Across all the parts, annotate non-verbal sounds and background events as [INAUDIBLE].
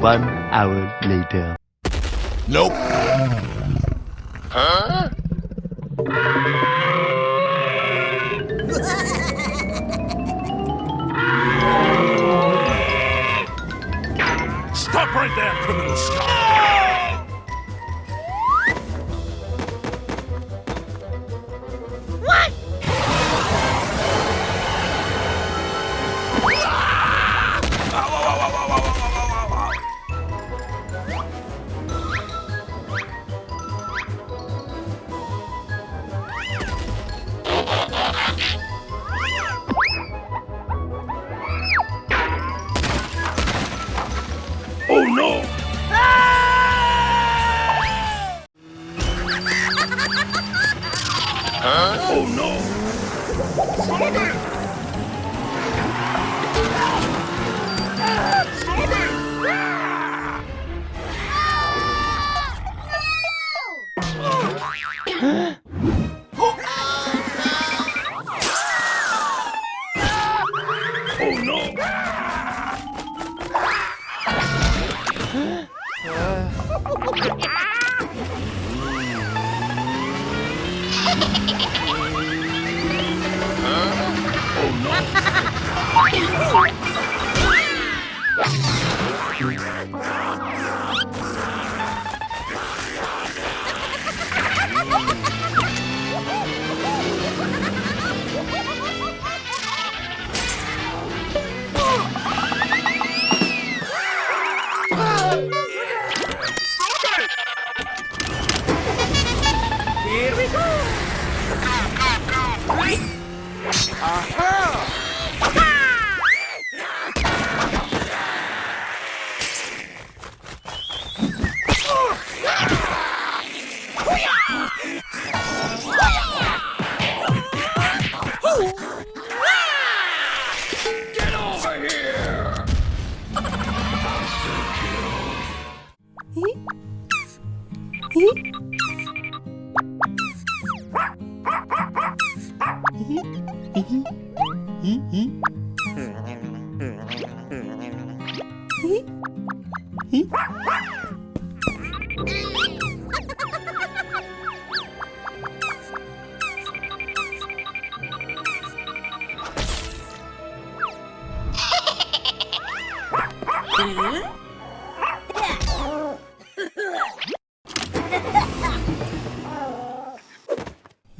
One hour later. Nope. Huh? [LAUGHS] Stop right there, criminal scum! Ah! Oh no! Oh no!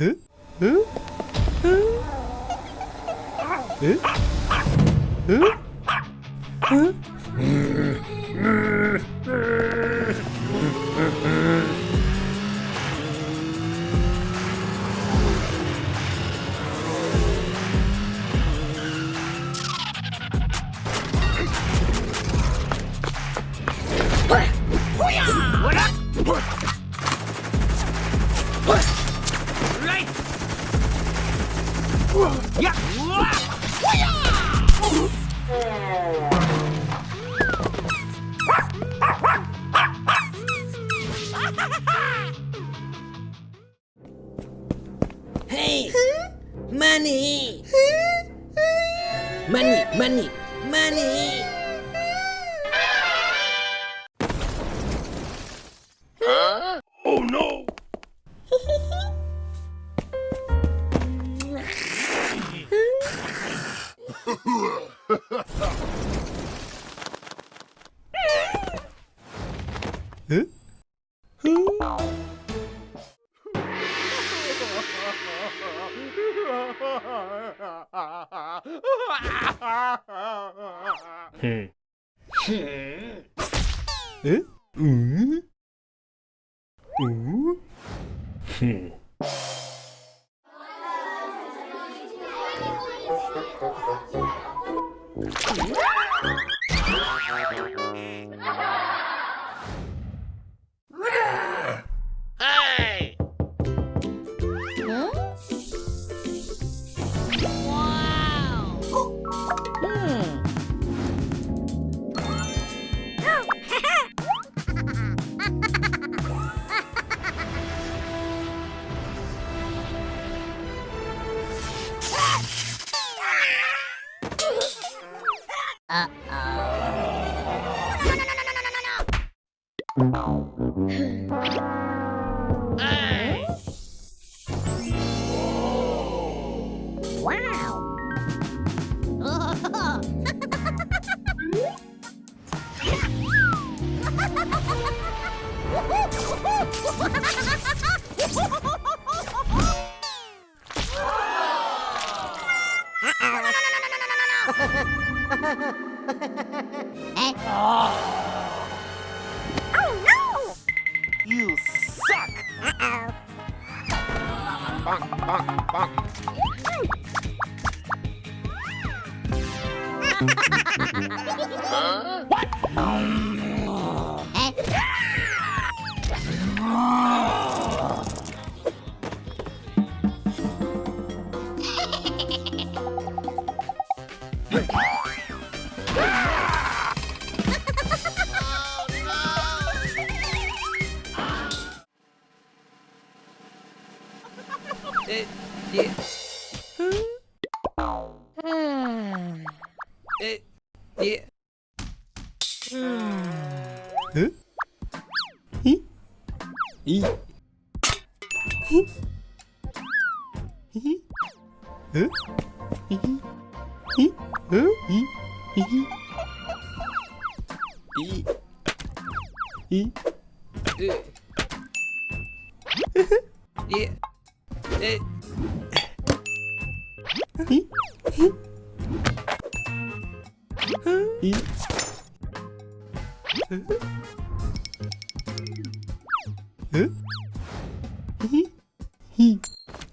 응? 응? 응? 응? 응? 응?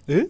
え？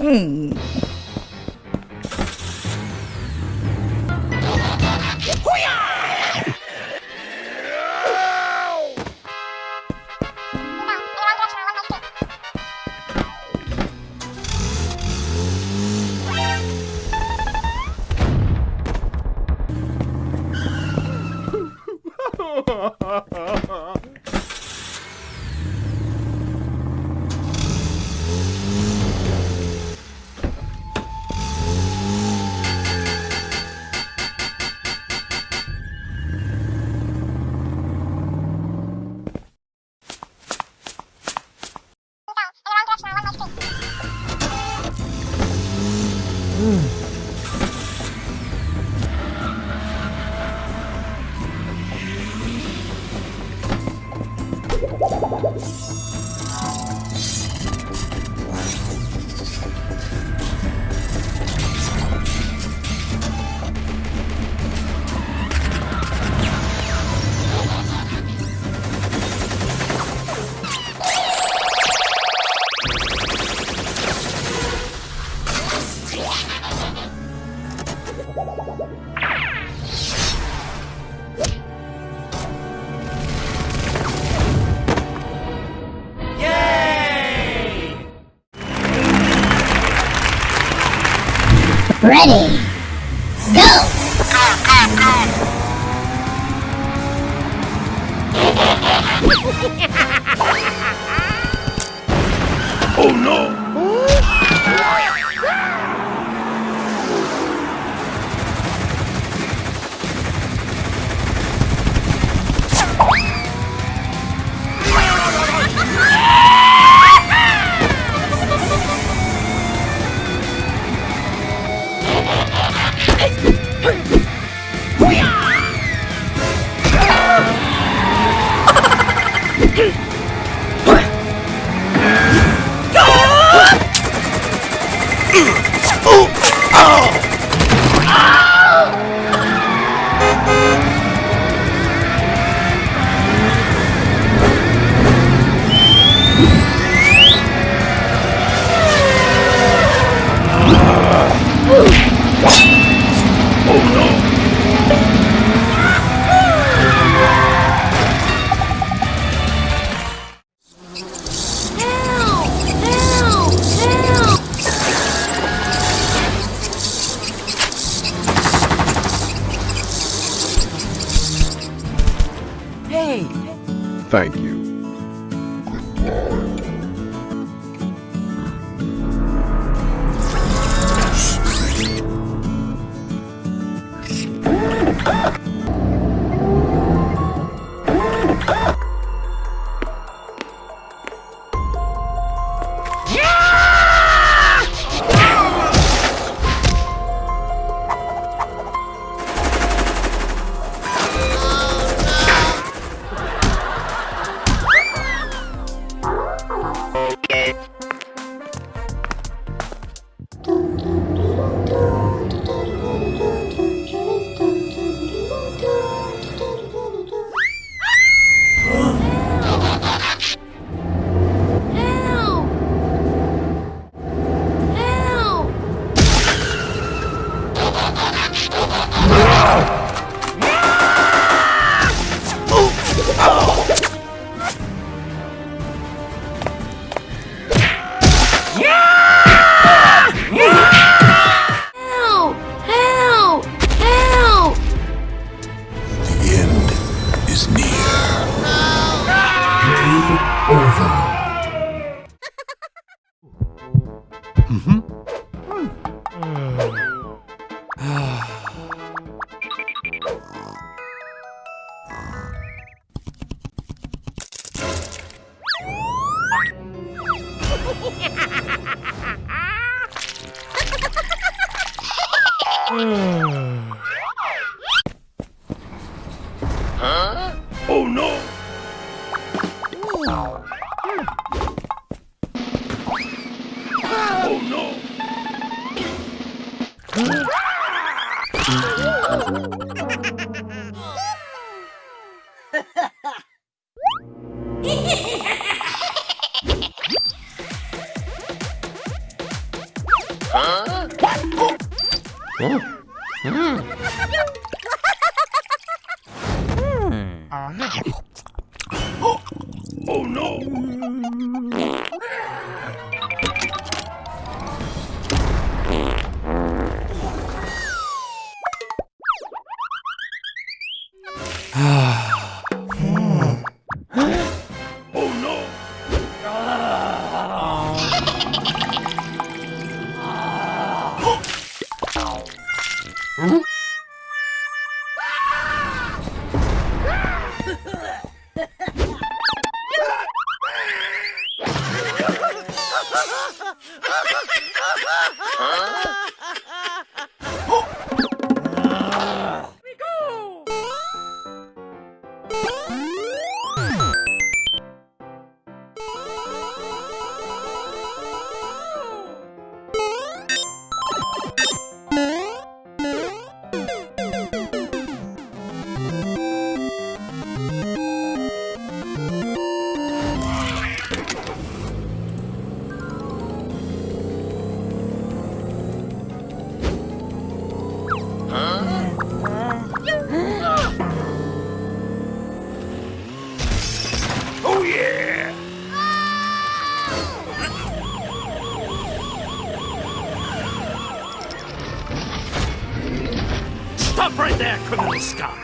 うん。Oh no! Criminal scum!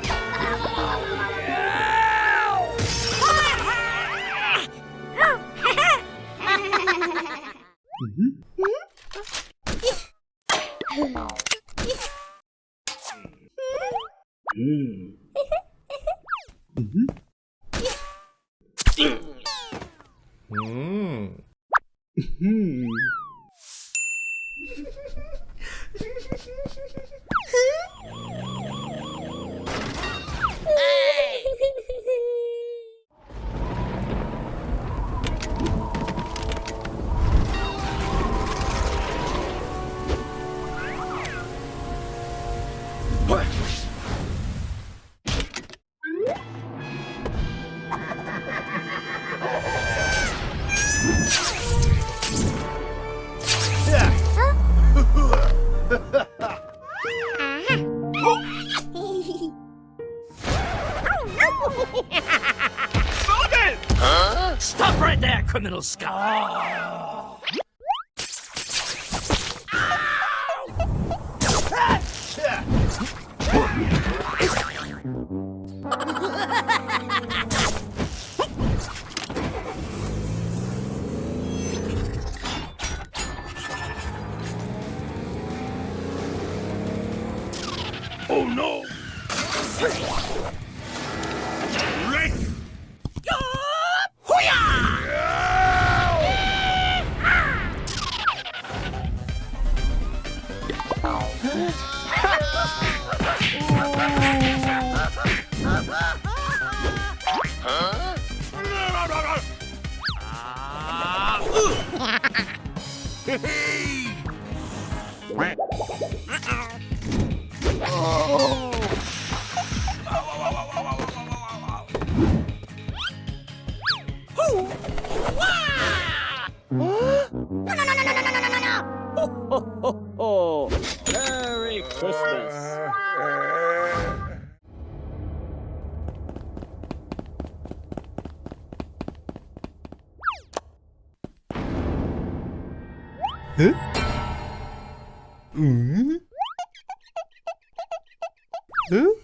There, criminal! Oh no! Merry Oh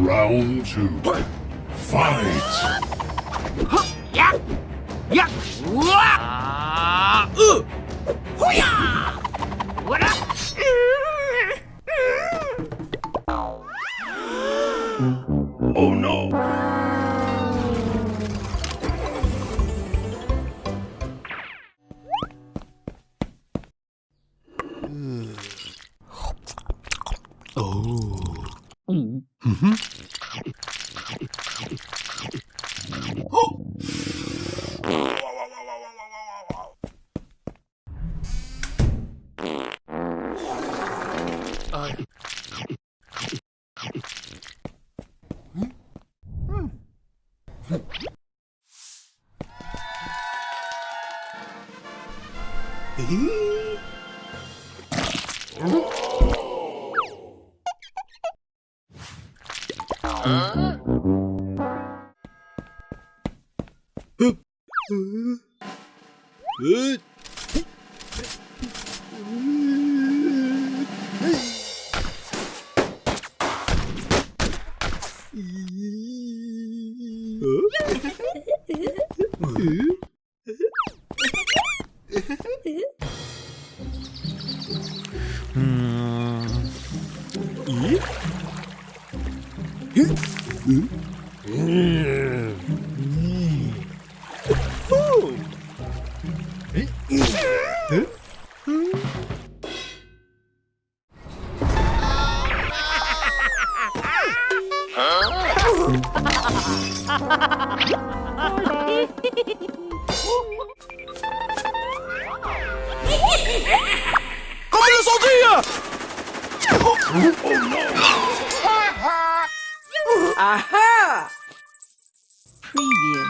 Round two. Fight! Oh 으? 으? Aha! Preview.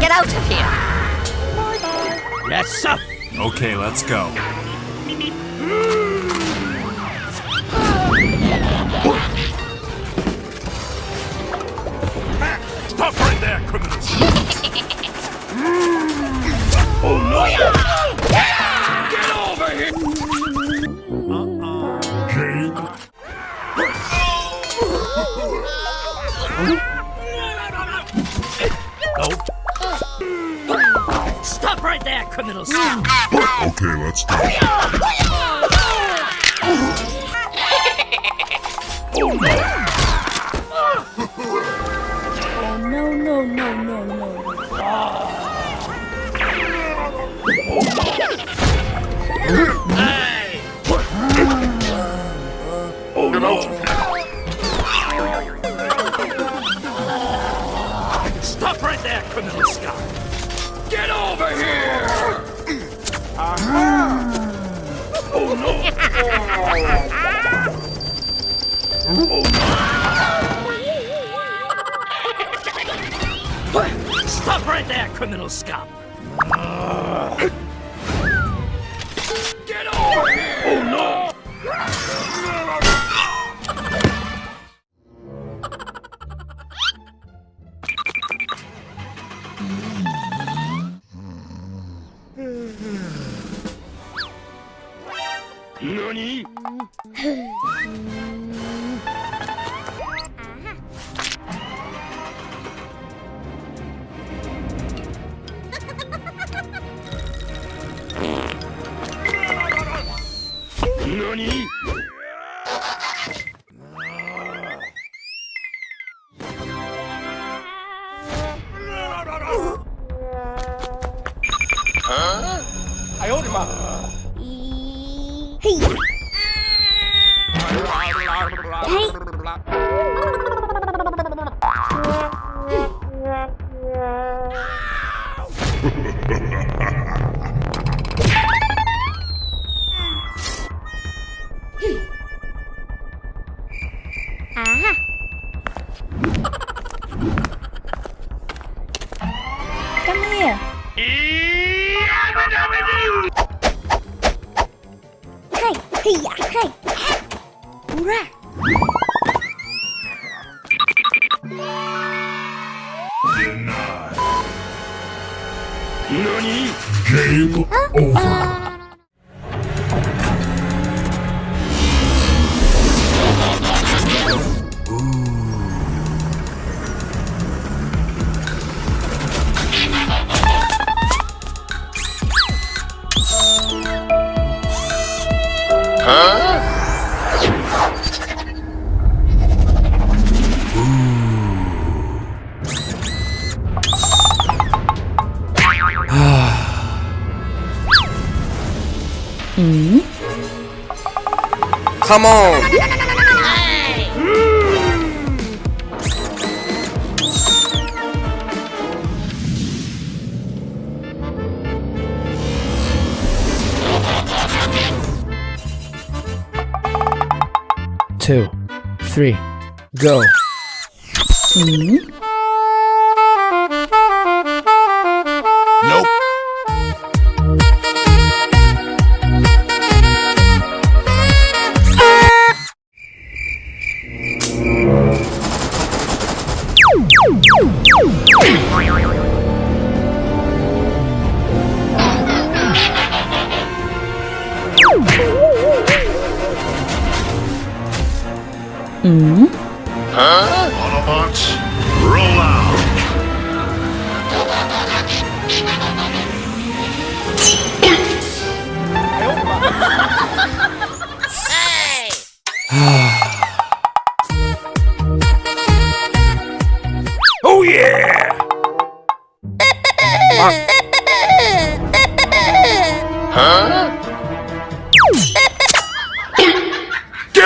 Get out of here! Yes, sir. Okay, let's go. Stop right there, criminals! [LAUGHS] oh no! There. Okay, let's go. Oh, no, no, no, no, no. Hey! Oh no! Stop right there, criminal scum. Get over here! Oh no! Stop right there, criminal scum. 何？[LAUGHS] Hey, hey, hey. Hurrah. NANI? Game over. Uh, Come on. Two, three, go. Nope.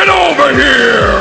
Get over here!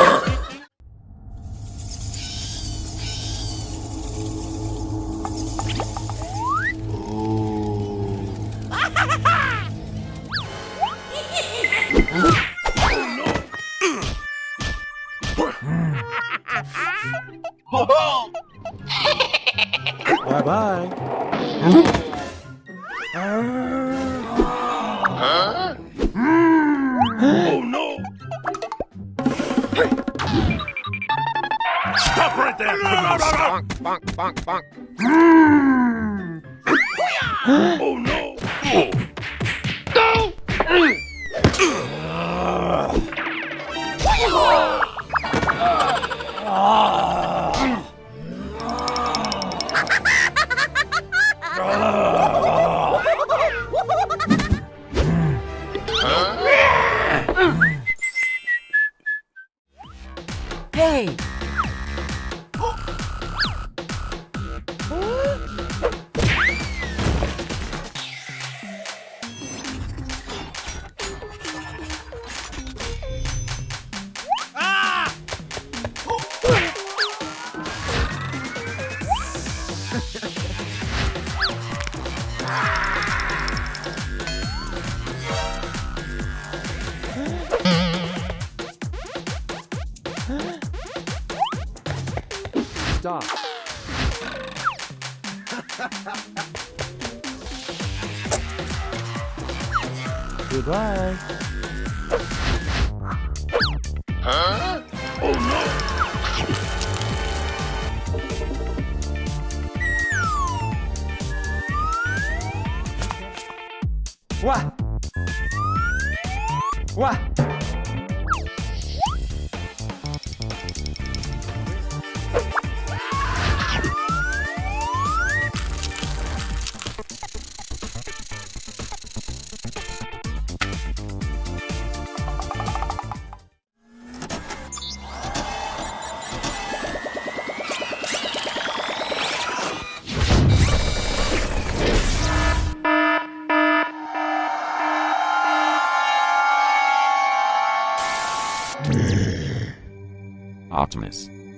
Hey.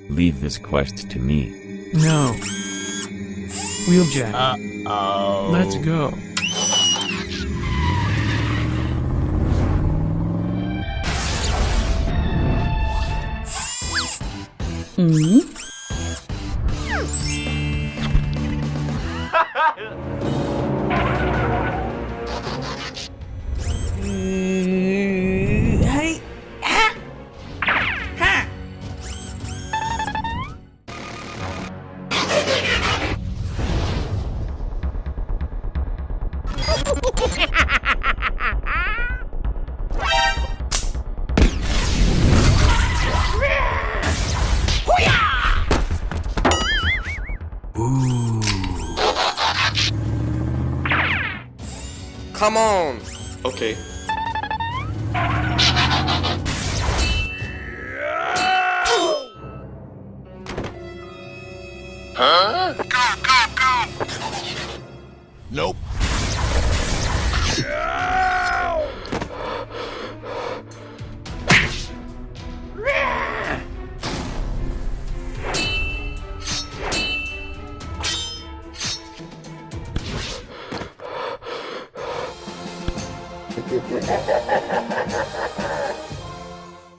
Leave this quest to me. No. Wheeljack. Uh-oh. Let's go. Hmm? Come on. Okay.